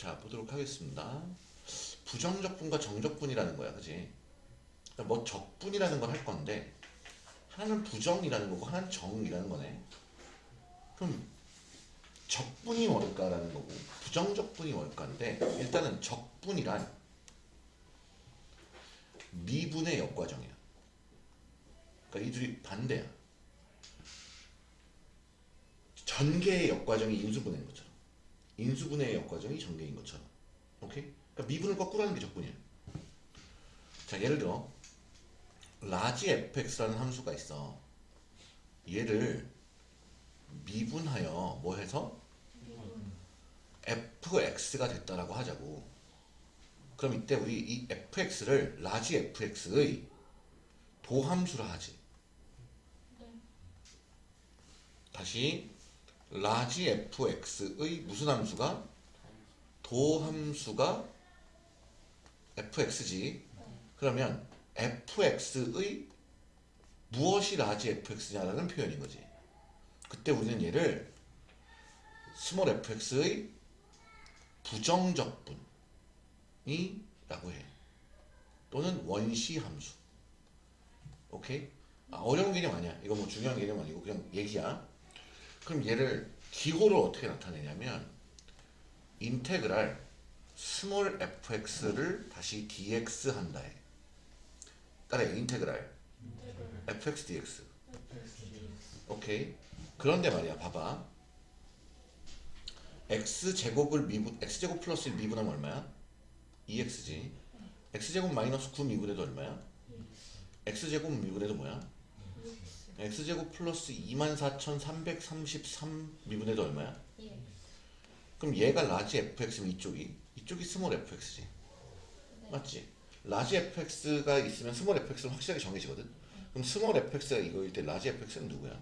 자 보도록 하겠습니다. 부정적분과 정적분이라는 거야, 그지? 그러니까 뭐 적분이라는 걸 할 건데 하나는 부정이라는 거고 하나는 정이라는 거네. 그럼 적분이 뭘까라는 거고 부정적분이 뭘까인데 일단은 적분이란 미분의 역과정이야. 그러니까 이 둘이 반대야. 전개의 역과정이 인수분해인 것처럼 인수분해의 역과정이 전개인 것처럼 오케이? 그러니까 미분을 거꾸로 하는 게 적분이야. 자 예를 들어 large fx라는 함수가 있어. 얘를 미분하여 뭐 해서 fx가 됐다라고 하자고. 그럼 이때 우리 이 fx를 large fx의 도함수라 하지. 다시 large fx의 무슨 함수가 도함수가 fx지. 그러면 fx의 무엇이 large fx냐라는 표현인 거지. 그때 우리는 얘를 small fx의 부정적분이라고 해. 또는 원시 함수. 오케이? 아, 어려운 개념 아니야. 이거 뭐 중요한 개념 아니고 그냥 얘기야. 그럼 얘를 기호를 어떻게 나타내냐면 integral small fx를 다시 dx 한다 해. 따라해. integral fx dx. 오케이. 그런데 말이야. 봐봐. x제곱을 미분 x제곱 플러스 1 미분하면 얼마야? 2x지. x제곱 마이너스 9 미분해도 얼마야? x제곱 미분해도 뭐야? X제곱 플러스 24,333 미분해도 얼마야? 예. 그럼 얘가 large fx면 이쪽이 이쪽이 small fx지. 맞지? large fx가 있으면 small fx는 확실하게 정해지거든. 그럼 small fx가 이거일 때 large fx는 누구야?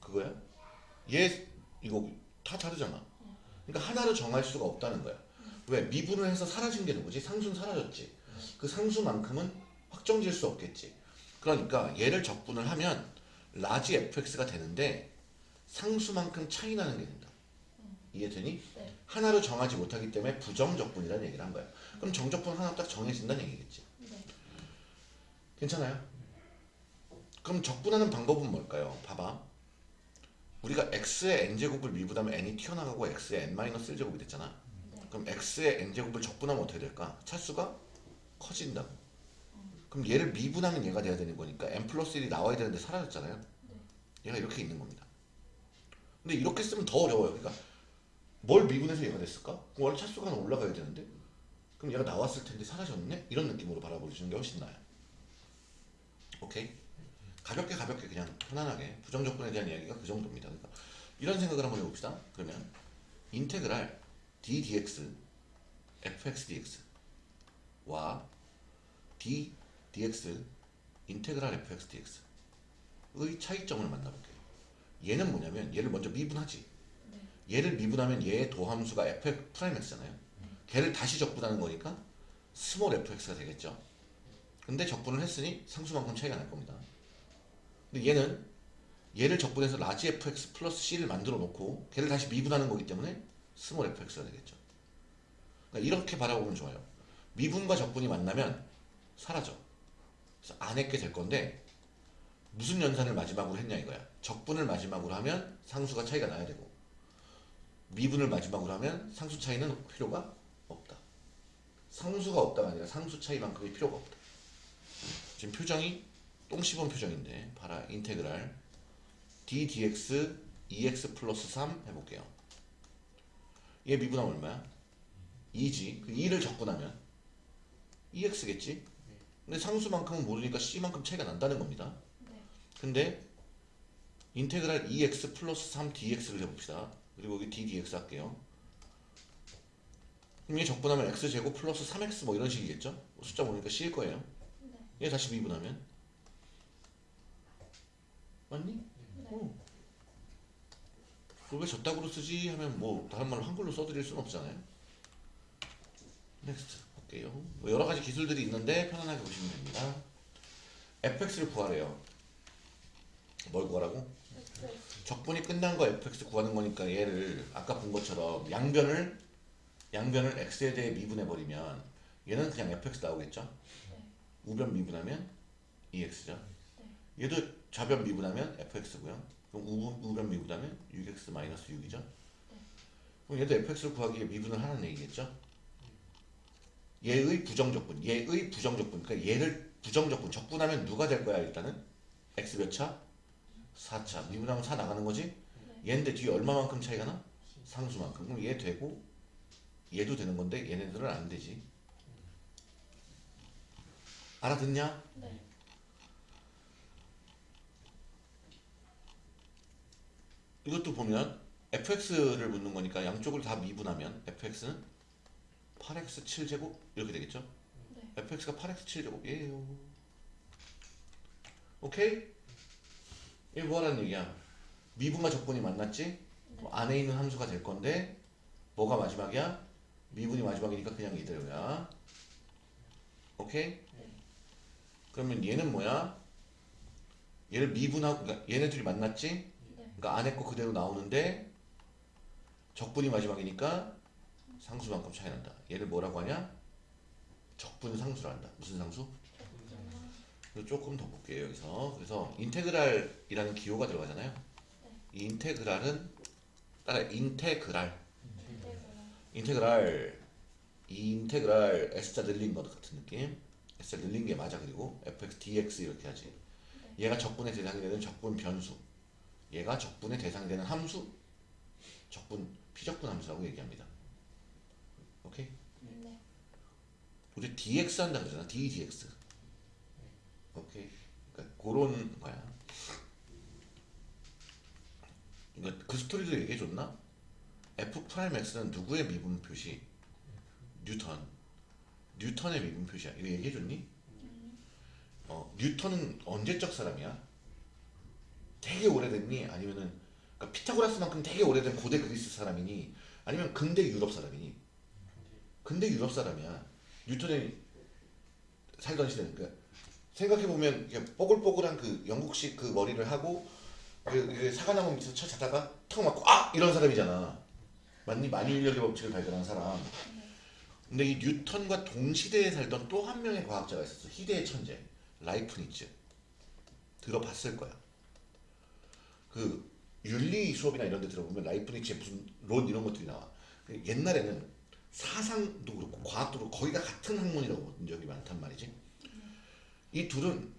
그거야? 얘 이거 다 다르잖아. 그러니까 하나로 정할 수가 없다는 거야. 왜? 미분을 해서 사라진 게 누구지? 상수는 사라졌지. 그 상수만큼은 확정질 수 없겠지. 그러니까 얘를 적분을 하면 large fx가 되는데 상수만큼 차이 나는 게 된다. 이해되니? 네. 하나로 정하지 못하기 때문에 부정적분이라는 얘기를 한 거야. 그럼 정적분 하나 딱 정해진다는 얘기겠지. 네. 괜찮아요? 그럼 적분하는 방법은 뭘까요? 봐봐. 우리가 x의 n제곱을 미분하면 n이 튀어나가고 x의 n-1제곱이 됐잖아. 네. 그럼 x의 n제곱을 적분하면 어떻게 될까? 차수가 커진다고. 그럼 얘를 미분하면 얘가 돼야 되는 거니까 n 플러스 1이 나와야 되는데 사라졌잖아요. 얘가 이렇게 있는 겁니다. 근데 이렇게 쓰면 더 어려워요. 그러니까 뭘 미분해서 얘가 됐을까? 원래 차수가 하나 올라가야 되는데 그럼 얘가 나왔을 텐데 사라졌네? 이런 느낌으로 바라보시는 게 훨씬 나아요. 오케이? 가볍게 가볍게 그냥 편안하게 부정적분에 대한 이야기가 그 정도입니다. 그러니까 이런 생각을 한번 해봅시다. 그러면 integral d dx fx dx와 d dx integral fx dx의 차이점을 만나볼게요. 얘는 뭐냐면 얘를 먼저 미분하지. 얘를 미분하면 얘의 도함수가 fx 프라임x잖아요. 걔를 다시 적분하는 거니까 small fx가 되겠죠. 근데 적분을 했으니 상수만큼 차이가 날 겁니다. 근데 얘는 얘를 적분해서 large fx 플러스 c를 만들어 놓고 걔를 다시 미분하는 거기 때문에 small fx가 되겠죠. 그러니까 이렇게 바라보면 좋아요. 미분과 적분이 만나면 사라져. 그래서 안 했게 될 건데 무슨 연산을 마지막으로 했냐 이거야. 적분을 마지막으로 하면 상수가 차이가 나야 되고 미분을 마지막으로 하면 상수 차이는 필요가 없다. 상수가 없다가 아니라 상수 차이만큼의 필요가 없다. 지금 표정이 똥 씹은 표정인데 봐라 인테그랄 d dx 2x 플러스 3 해볼게요. 얘 미분하면 얼마야? 2지. 그 2를 적분하면 2x겠지? 근데 상수만큼은 모르니까 c만큼 차이가 난다는 겁니다. 네. 근데 integral 2x 플러스 3 dx를 해봅시다. 그리고 여기 d dx 할게요. 그럼 얘 적분하면 x제곱 플러스 3x 뭐 이런 식이겠죠? 숫자 모르니까 c일 거예요. 네. 얘 다시 미분하면 맞니? 네. 어. 그걸 왜 저따구로 쓰지 하면 뭐 다른 말로 한글로 써드릴 수는 없잖아요. next 볼게요. 뭐 여러 가지 기술들이 있는데 편안하게 보시면 됩니다. fx를 구하래요. 뭘 구하라고? 적분이 끝난 거 fx 구하는 거니까 얘를 아까 본 것처럼 양변을 양변을 x에 대해 미분해 버리면 얘는 그냥 fx 나오겠죠? 네. 우변 미분하면 2x죠. 네. 얘도 좌변 미분하면 fx고요. 그럼 우, 우변 미분하면 6x 마이너스 6이죠. 그럼 얘도 fx를 구하기 위해 미분을 하는 얘기겠죠? 얘의 부정적분, 얘의 부정적분. 그러니까 얘를 부정적분, 적분하면 누가 될 거야 일단은? x 몇 차? 4차. 미분하면 4 나가는 거지? 얘인데 뒤에 얼마만큼 차이가 나? 상수만큼. 그럼 얘 되고 얘도 되는 건데 얘네들은 안 되지. 알아듣냐? 네. 이것도 보면 fx를 묻는 거니까 양쪽을 다 미분하면 fx는 8x 7제곱 이렇게 되겠죠? 네. fx가 8x 7제곱이에요. 오케이? 이게 뭐하라는 얘기야? 미분과 적분이 만났지? 그럼 안에 있는 함수가 될 건데 뭐가 마지막이야? 미분이 마지막이니까 그냥 이대로야. 오케이? 그러면 얘는 뭐야? 얘를 미분하고 그러니까 얘네들이 만났지? 네. 그러니까 안에 거 그대로 나오는데 적분이 마지막이니까 상수만큼 차이 난다. 얘를 뭐라고 하냐? 적분 상수라 한다. 무슨 상수? 그래서 조금 더 볼게요 여기서. 그래서 인테그랄이라는 기호가 들어가잖아요. 이 인테그랄은 따라. 인테그랄 인테그랄 이 인테그랄 s자 늘린 것 같은 느낌. s자 늘린 게 맞아 그리고 fx dx 이렇게 하지. 얘가 적분의 대상이 되는 적분 변수. 얘가 적분의 대상이 되는 함수. 적분 피적분 함수라고 얘기합니다. 오케이? 네. 우리 dx 한다 그러잖아. d dx. 오케이. 그러니까 그런 거야. 그러니까 그 스토리도 얘기해 줬나? f 프라임 x는 누구의 미분 표시? 뉴턴. 뉴턴의 미분 표시야. 이거 얘기해 줬니? 어, 뉴턴은 언제적 사람이야? 되게 오래됐니? 아니면은 그러니까 피타고라스만큼 되게 오래된 고대 그리스 사람이니? 아니면 근대 유럽 사람이니? 근대 유럽 사람이야. 뉴턴이 살던 시대는 그 생각해 보면 뽀글뽀글한 그 영국식 그 머리를 하고 그, 그 사과나무 밑에서 쳐 자다가 턱 맞고 아 이런 사람이잖아. 맞니? 만유인력의 법칙을 발견한 사람. 근데 이 뉴턴과 동시대에 살던 또 한 명의 과학자가 있었어. 희대의 천재 라이프니츠. 들어봤을 거야. 그 윤리 수업이나 이런 데 들어보면 라이프니츠의 무슨 론 이런 것들이 나와. 그 옛날에는 사상도 그렇고 과학도 그렇고 거의 다 같은 학문이라고 본 적이 많단 말이지. 이 둘은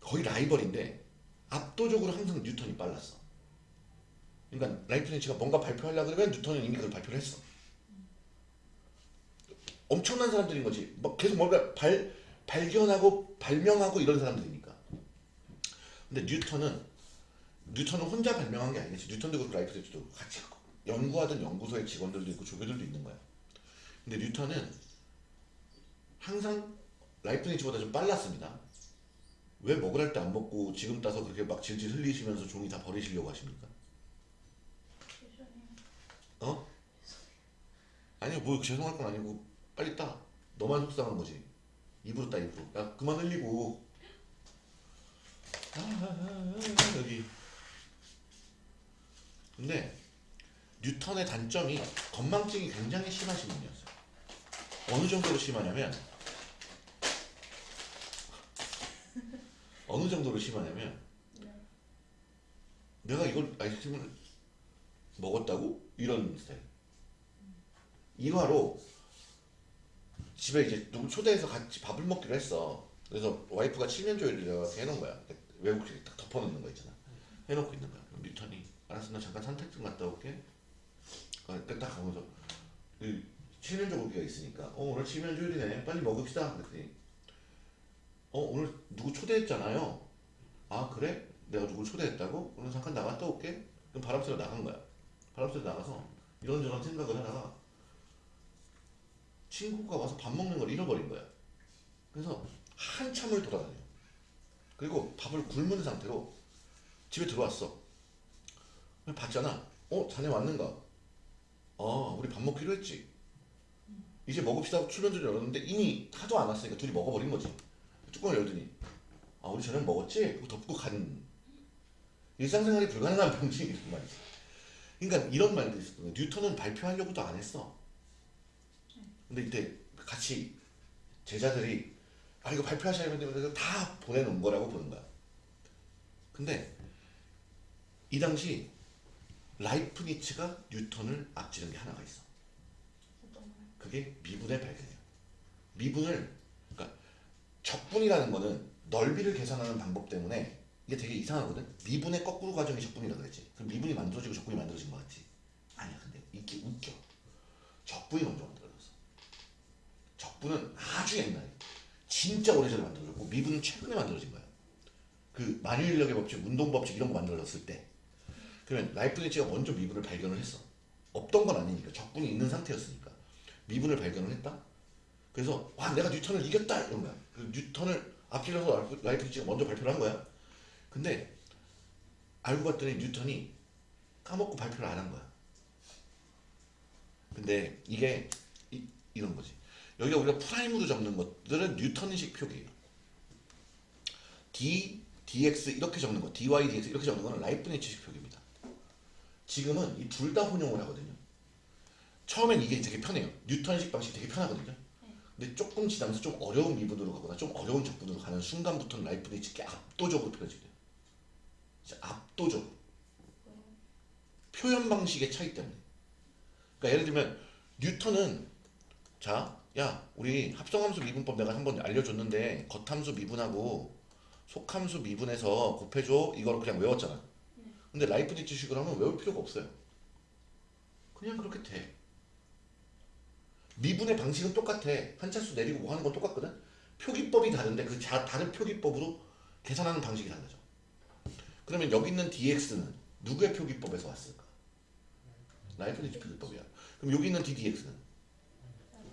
거의 라이벌인데 압도적으로 항상 뉴턴이 빨랐어. 그러니까 라이프니츠가 뭔가 발표하려고 그러면 뉴턴은 이미 그걸 발표를 했어. 엄청난 사람들인 거지. 막 계속 뭔가 발 발견하고 발명하고 이런 사람들이니까. 근데 뉴턴은 뉴턴은 혼자 발명한 게 아니겠지. 뉴턴도 그렇고 라이프니츠도 같이 연구하던 연구소의 직원들도 있고 조교들도 있는 거야. 근데 뉴턴은 항상 라이프니츠보다 좀 빨랐습니다. 왜 먹으랄 때 안 먹고 지금 따서 그렇게 막 질질 흘리시면서 종이 다 버리시려고 하십니까? 어? 아니요 뭐 죄송할 건 아니고 빨리 따 너만 속상한 거지 입으로 따 입으로 야 그만 흘리고 아, 아, 아, 아, 여기 근데 뉴턴의 단점이 건망증이 굉장히 심하신 분이었어요 어느 정도로 심하냐면 어느 정도로 심하냐면 네. 내가 이걸 아이스크림을 먹었다고? 이런 스타일. 일화로 집에 이제 누구 초대해서 같이 밥을 먹기로 했어. 그래서 와이프가 칠면조를 내가 해놓은 거야. 외국식 딱 덮어놓는 거 있잖아. 해놓고 있는 거야. 뉴턴이 알았어 나 잠깐 산책 좀 갔다 올게. 어, 딱 가면서 그 칠면조 고기가 있으니까 어 오늘 칠면조일이네 빨리 먹읍시다 그랬더니 어 오늘 누구 초대했잖아요. 아 그래? 내가 누굴 초대했다고? 그럼 잠깐 나갔다 올게. 그럼 바람 쐬러 나간 거야. 바람 쐬러 나가서 이런저런 생각을 하다가 친구가 와서 밥 먹는 걸 잃어버린 거야. 그래서 한참을 돌아다녀. 그리고 밥을 굶은 상태로 집에 들어왔어. 봤잖아. 어, 자네 왔는가? 어, 우리 밥 먹기로 했지. 이제 먹읍시다 하고 출연전을 열었는데 이미 하도 안 왔으니까 둘이 먹어버린 거지. 뚜껑을 열더니 아 우리 저녁 먹었지? 그거 덮고 간 일상생활이 불가능한 이런 말이지. 그러니까 이런 말도 있어. 뉴턴은 발표하려고도 안 했어. 근데 이때 같이 제자들이 아 이거 발표하셔야 되는데 다 보내놓은 거라고 보는 거야. 근데 이 당시 라이프니츠가 뉴턴을 앞지른 게 하나가 있어. 그게 미분의 발견이야. 미분을 그러니까 적분이라는 거는 넓이를 계산하는 방법 때문에 이게 되게 이상하거든. 미분의 거꾸로 과정이 적분이라 그랬지. 그럼 미분이 만들어지고 적분이 만들어진 거 같지? 아니야. 근데 이게 웃겨. 적분이 먼저 만들어졌어. 적분은 아주 옛날에 진짜 오래전에 만들어졌고 미분은 최근에 만들어진 거야. 그 만유인력의 법칙, 운동 법칙 이런 거 만들어졌을 때. 그러면 라이프니츠가 먼저 미분을 발견을 했어. 없던 건 아니니까 적분이 있는 상태였으니까 미분을 발견을 했다. 그래서 와 내가 뉴턴을 이겼다 이런 거야. 그 뉴턴을 앞질러서 라이프- 라이프니츠가 먼저 발표를 한 거야. 근데 알고 봤더니 뉴턴이 까먹고 발표를 안 한 거야. 근데 이게 이, 이런 거지. 여기가 우리가 prime으로 적는 것들은 뉴턴식 표기예요. d, dx 이렇게 적는 거, dy, dx 이렇게 적는 거는 라이프니츠식 표기입니다. 지금은 이 둘 다 혼용을 하거든요. 처음엔 이게 되게 편해요. 뉴턴식 방식이 되게 편하거든요. 근데 조금 지나면서 좀 어려운 미분으로 가거나 좀 어려운 적분으로 가는 순간부터는 라이프니츠께 압도적으로 편해지게 돼요. 진짜 압도적으로. 표현 방식의 차이 때문에. 그러니까 예를 들면 뉴턴은 자, 야, 우리 합성함수 미분법 내가 한번 알려줬는데 겉함수 미분하고 속함수 미분해서 곱해줘 이걸 그냥 외웠잖아. 근데 라이프니츠식으로 하면 외울 필요가 없어요. 그냥 그렇게 돼. 미분의 방식은 똑같아. 한차수 내리고 뭐 하는 건 똑같거든. 표기법이 다른데 그 자, 다른 표기법으로 계산하는 방식이 달라져. 그러면 여기 있는 dx는 누구의 표기법에서 왔을까? 라이프니츠 표기법이야. 그럼 여기 있는 ddx는?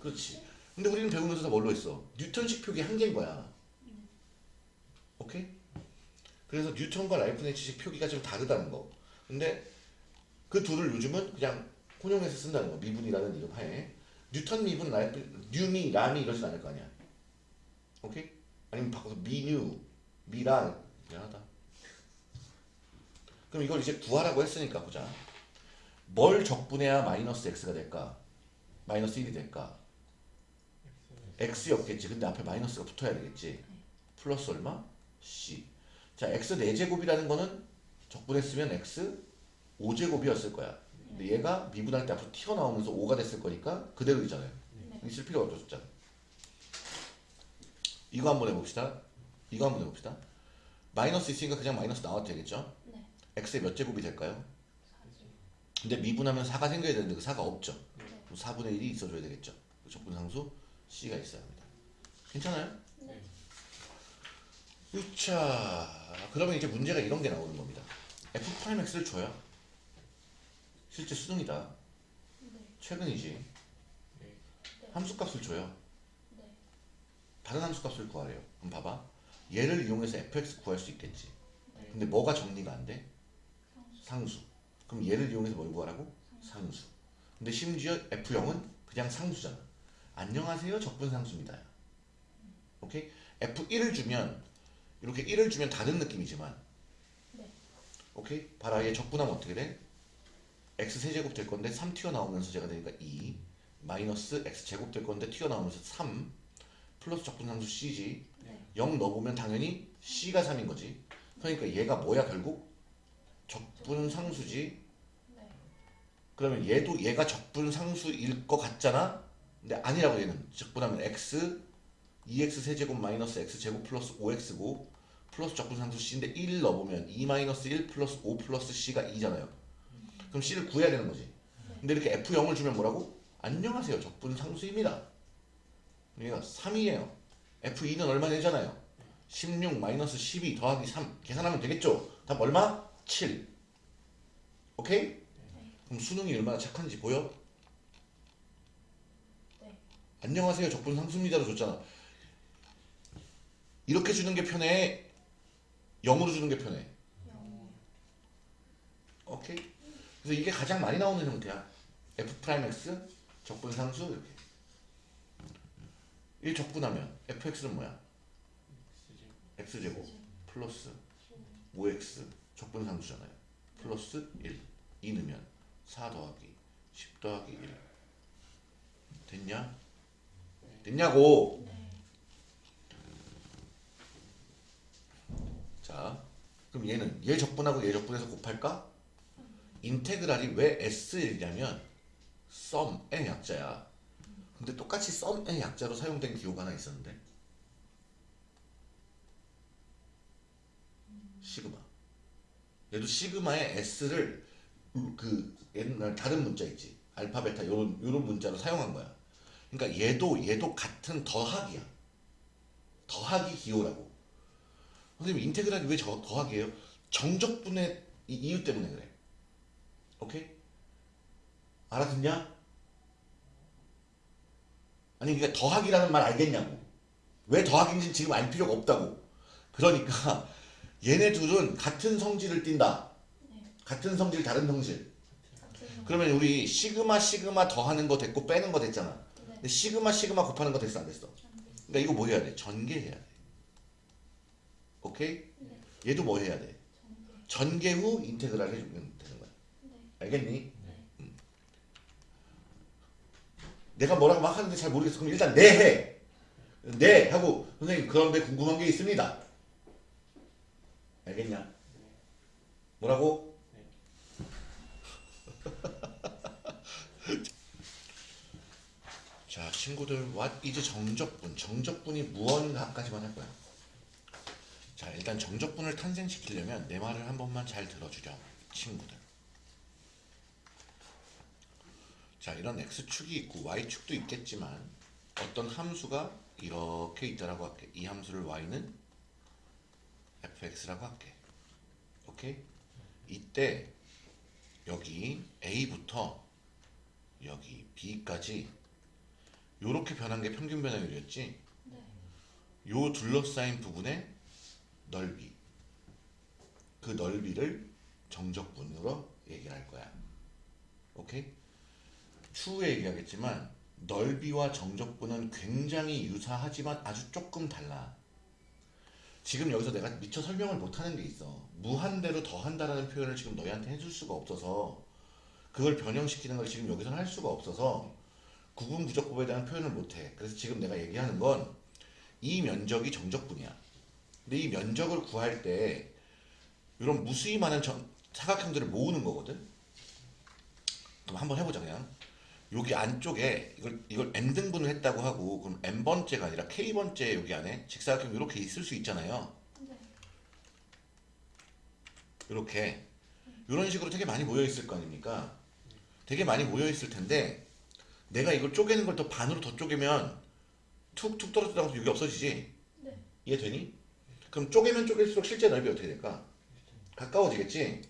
그렇지. 근데 우리는 배우면서 다 뭘로 했어? 뉴턴식 표기 한 개인 거야. 오케이? 그래서 뉴턴과 라이프니츠식 표기가 좀 다르다는 거. 근데 그 둘을 요즘은 그냥 혼용해서 쓴다는 거. 미분이라는 이름 하에. 뉴턴 미분, 라이프, 뉴미, 라미 이러진 않을 거 아니야. 오케이? 아니면 바꿔서 미뉴, 미랑. 미안하다. 그럼 이걸 이제 구하라고 했으니까 보자. 뭘 적분해야 마이너스 x가 될까? 마이너스 1이 될까? x였겠지. 근데 앞에 마이너스가 붙어야 되겠지. 플러스 얼마? c. 자, x 4제곱이라는 거는 적분했으면 x 5제곱이었을 거야. 근데 얘가 미분할 때 앞으로 튀어나오면서 5가 됐을 거니까 그대로 있잖아요. 있을 필요가 없죠, 숫자. 이거 한번 해봅시다. 이거 한번 해봅시다. 마이너스 있으니까 그냥 마이너스 나와도 되겠죠? 네. x의 몇 제곱이 될까요? 근데 미분하면 4가 생겨야 되는데 그 4가 없죠. 네. 그럼 4분의 1이 있어줘야 되겠죠. 그 적분상수 c가 있어야 합니다. 괜찮아요? 네. 자, 그러면 이제 문제가 이런 게 나오는 겁니다. f'(x를 줘요. 실제 수능이다. 네. 최근이지. 함수값을 줘요. 네. 다른 함수값을 구하래요. 그럼 봐봐. 얘를 이용해서 fx 구할 수 있겠지. 네. 근데 뭐가 정리가 안 돼? 상수. 상수. 그럼 얘를 이용해서 뭘 구하라고? 상수. 근데 심지어 f0은 그냥 상수잖아. 안녕하세요. 적분상수입니다. 오케이? f1을 주면 이렇게 1을 주면 다른 느낌이지만 네. 오케이? 봐라 얘 적분하면 어떻게 돼? x 세제곱 될 건데 3 튀어나오면서 제가 되니까 2 마이너스 x 제곱 될 건데 튀어나오면서 3 플러스 적분상수 c지 네. 0 넣어보면 당연히 c가 3인 거지 그러니까 얘가 뭐야 결국? 적분상수지 네. 그러면 얘도 얘가 적분상수일 것 같잖아? 근데 아니라고 얘는 적분하면 x 2x 세제곱 마이너스 x 제곱 플러스 5x고 플러스 적분상수 c인데 1 넣어보면 2 마이너스 1 플러스 5 플러스 c가 2잖아요 그럼 c를 구해야 되는 거지 근데 이렇게 f0을 주면 뭐라고? 안녕하세요 적분상수입니다 얘가 3이에요 f2는 얼마 되잖아요 16 마이너스 12 더하기 3 계산하면 되겠죠? 답 얼마? 7 오케이? 그럼 수능이 얼마나 착한지 보여? 네. 안녕하세요 적분 상수입니다로 줬잖아 이렇게 주는 게 편해 0으로 주는 게 편해 영. 오케이 그래서 이게 가장 많이 나오는 형태야 f prime x 적분 상수 이렇게 이 적분하면 fx는 뭐야 x제곱 플러스 5x 적분 상수잖아요. 플러스 1. 2 넣으면 4 더하기 10 더하기 1. 됐냐? 됐냐고! 자, 그럼 얘는 얘 적분하고 얘 적분해서 곱할까? 인테그랄이 왜 S1이냐면 썸의 약자야. 근데 똑같이 썸의 약자로 사용된 기호가 하나 있었는데 시그마. 얘도 시그마의 S를 그 옛날 다른 문자 있지 알파 베타 요런 요런 문자로 사용한 거야. 그러니까 얘도 얘도 같은 더하기야. 더하기 기호라고. 선생님 인테그랄이 왜 저, 더하기예요? 정적분의 이 이유 때문에 그래. 오케이? 알아듣냐? 아니 그러니까 더하기라는 말 알겠냐고. 왜 더하기인지 지금 알 필요가 없다고. 그러니까 얘네 둘은 같은 성질을 띈다. 네. 같은 성질 다른 성질. 그러면 우리 시그마 시그마 더하는 거 됐고 빼는 거 됐잖아. 네. 근데 시그마 시그마 곱하는 거 됐어? 안 됐어. 그러니까 이거 뭐 해야 돼? 전개해야 돼. 오케이? 네. 얘도 뭐 해야 돼? 전개. 후 인테그랄 해주면 되는 거야. 네. 알겠니? 네. 음. 내가 뭐라고 막 하는데 잘 모르겠어. 그럼 일단 네 해. 네 하고 선생님 그런데 궁금한 게 있습니다. 알겠냐? 뭐라고? 자 친구들 what is 정적분? 정적분이 무언가까지만 할 거야. 자 일단 정적분을 탄생시키려면 내 말을 한 번만 잘 들어주렴 친구들. 자 이런 x축이 있고 y축도 있겠지만 어떤 함수가 이렇게 있다라고 할게 이 함수를 y는 fx라고 할게 오케이 이때 여기 a부터 여기 b까지 요렇게 변한 게 평균 변화율이었지 네. 요 둘러싸인 부분의 넓이. 그 넓이를 정적분으로 얘기를 할 거야. 오케이? 추후에 얘기하겠지만 넓이와 정적분은 굉장히 유사하지만 아주 조금 달라. 지금 여기서 내가 미처 설명을 못하는 게 있어. 무한대로 더한다라는 표현을 지금 너희한테 해줄 수가 없어서 그걸 변형시키는 걸 지금 여기서는 할 수가 없어서 구분 부적법에 대한 표현을 못해. 그래서 지금 내가 얘기하는 건 이 면적이 정적분이야 근데 이 면적을 구할 때 이런 무수히 많은 정- 사각형들을 모으는 거거든 그럼 한번 해보자 그냥 여기 안쪽에 이걸 이걸 n 등분을 했다고 하고 그럼 n 번째가 아니라 k 번째 여기 안에 직사각형 이렇게 있을 수 있잖아요. 네. 이렇게 이런 식으로 되게 많이 모여 있을 거 아닙니까? 되게 많이 모여 있을 텐데 내가 이걸 쪼개는 걸 더 반으로 더 쪼개면 툭툭 떨어지다가 여기 없어지지. 네. 이해되니? 그럼 쪼개면 쪼갤수록 실제 넓이 어떻게 될까? 가까워지겠지?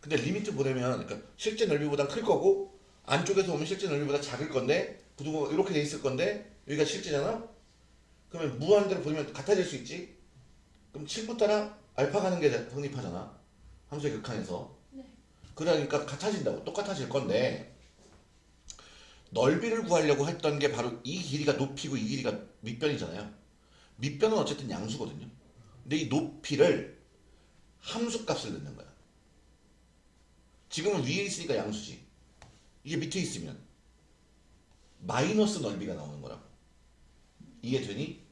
근데 리미트 보내면 그러니까 실제 넓이보다 클 거고 안쪽에서 보면 실제 넓이보다 작을 건데 구두가 이렇게 돼 있을 건데 여기가 실제잖아? 그러면 무한대로 보면 같아질 수 있지? 그럼 7부 따라 알파 가는 게 성립하잖아 함수의 극한에서 네. 그러니까 같아진다고 똑같아질 건데 넓이를 구하려고 했던 게 바로 이 길이가 높이고 이 길이가 밑변이잖아요. 밑변은 어쨌든 양수거든요. 근데 이 높이를 함수 값을 넣는 거야. 지금은 위에 있으니까 양수지. 이게 밑에 있으면 마이너스 넓이가 나오는 거라고. 이해되니?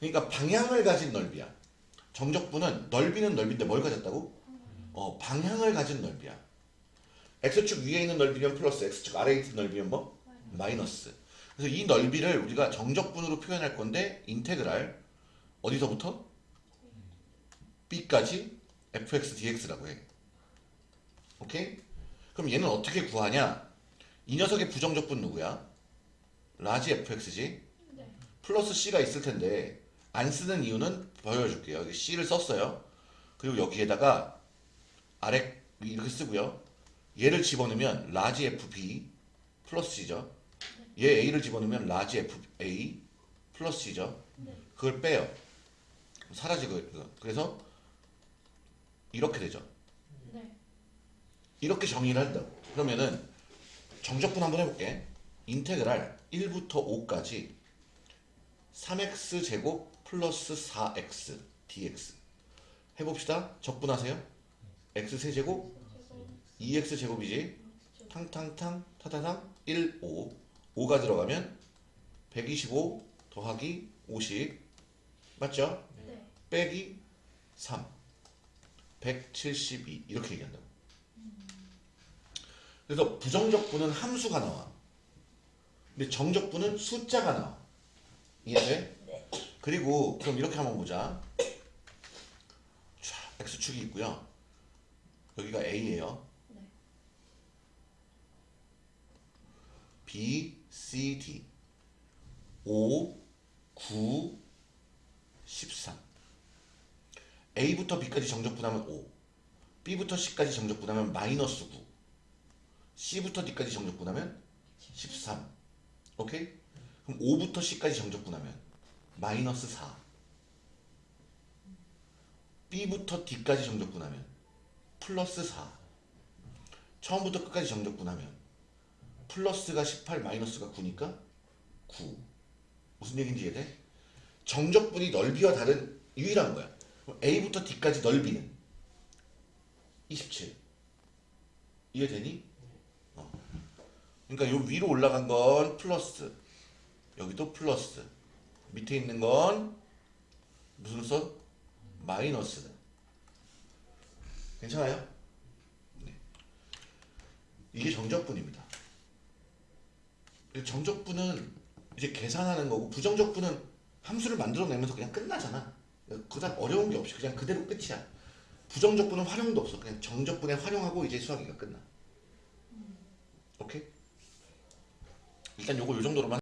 그러니까 방향을 가진 넓이야. 정적분은 넓이는 넓인데 뭘 가졌다고? 어, 방향을 가진 넓이야. x축 위에 있는 넓이면 플러스, x축 아래에 있는 넓이면 뭐? 마이너스. 그래서 이 넓이를 우리가 정적분으로 표현할 건데 integral 어디서부터? B까지 fx dx라고 해. 오케이? 그럼 얘는 어떻게 구하냐? 이 녀석의 부정적분 누구야? large fx지? 네. 플러스 c가 있을 텐데 안 쓰는 이유는 보여줄게요. 여기 c를 썼어요. 그리고 여기에다가 아래 이렇게 쓰고요. 얘를 집어넣으면 large fb 플러스 c죠. 얘 a를 집어넣으면 large fa 플러스 c죠. 네. 그걸 빼요. 사라지고. 그래서 이렇게 되죠. 네. 이렇게 정의를 한다고. 그러면은 정적분 한번 해볼게. integral 1부터 5까지 3x 제곱 플러스 4x dx 해봅시다. 적분하세요. x 세제곱 2x 제곱이지 탕탕탕 타타탕 1 5 5가 들어가면 125 더하기 50 맞죠? 네. 빼기 3 172 이렇게 얘기한다고. 그래서 부정적분은 함수가 나와. 근데 정적분은 숫자가 나와. 이해돼? 그리고 그럼 이렇게 한번 보자. 자, x축이 있고요. 여기가 a예요. 네. B, C, D. 5, 9, 13 A부터 B까지 정적 분하면 5 B부터 C까지 정적 분하면 마이너스 9 C부터 D까지 정적 분하면 13 오케이? 그럼 5부터 C까지 정적 분하면 마이너스 4 B부터 D까지 정적 분하면 플러스 4 처음부터 끝까지 정적 분하면 플러스가 18 마이너스가 9니까 9 무슨 얘기인지 이해돼? 정적분이 넓이와 다른 유일한 거야 A부터 D까지 넓이는 27 이해되니? 어. 그러니까 요 위로 올라간 건 플러스 여기도 플러스 밑에 있는 건 무슨 써? 마이너스 괜찮아요? 네. 이게 정적분입니다 정적분은 이제 계산하는 거고 부정적분은 함수를 만들어내면서 그냥 끝나잖아. 그다음 어려운 게 없이 그냥 그대로 끝이야. 부정적분은 활용도 없어. 그냥 정적분에 활용하고 이제 수학이가 끝나. 오케이? 일단 요거 요 정도로만